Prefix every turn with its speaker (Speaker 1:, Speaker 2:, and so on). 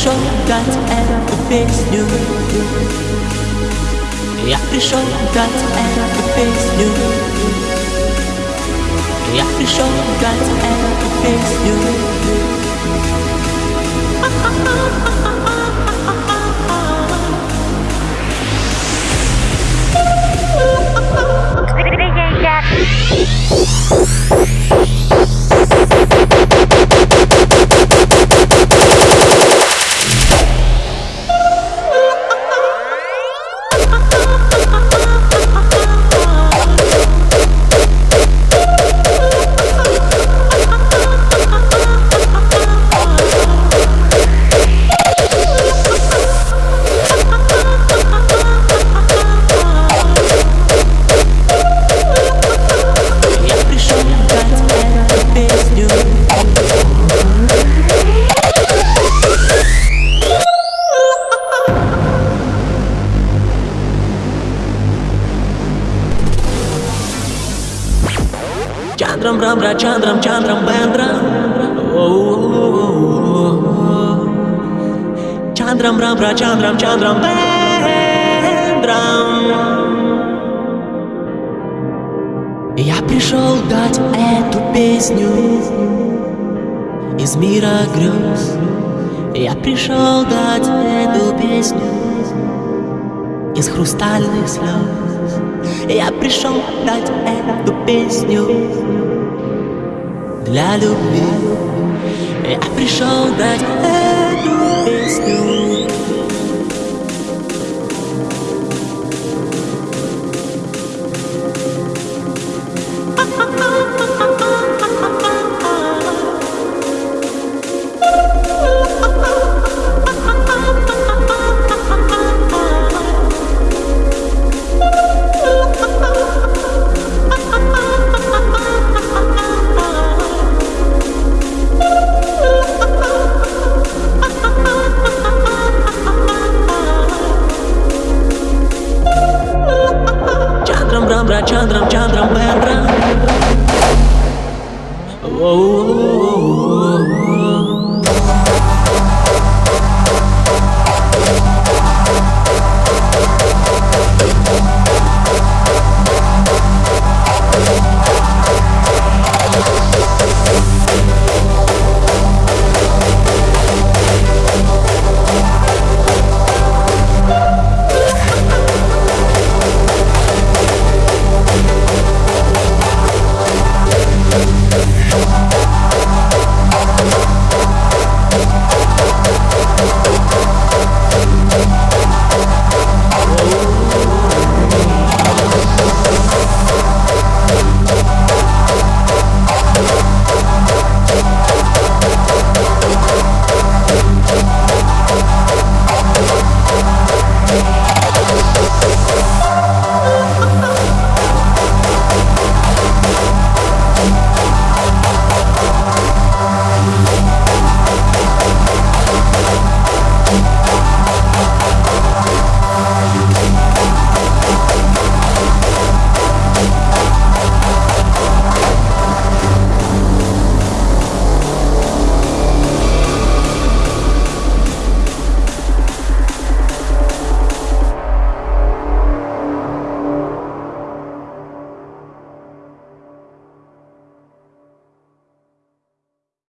Speaker 1: пришел дать эту песню Я пришел дать эту песню Я пришел дать эту песню Я Чандрам Брамбра, Чандрам, Чандрам Бендрам Чандрам Брамбра, Чандрам, Чандрам Бендрам Я пришел дать эту песню из мира грез. Я пришел дать эту песню из хрустальных слез. Я пришел дать эту песню для любви. Я пришел дать эту Chandram, Chandram, Chandra'm, Oh, oh, oh, oh. oh, oh.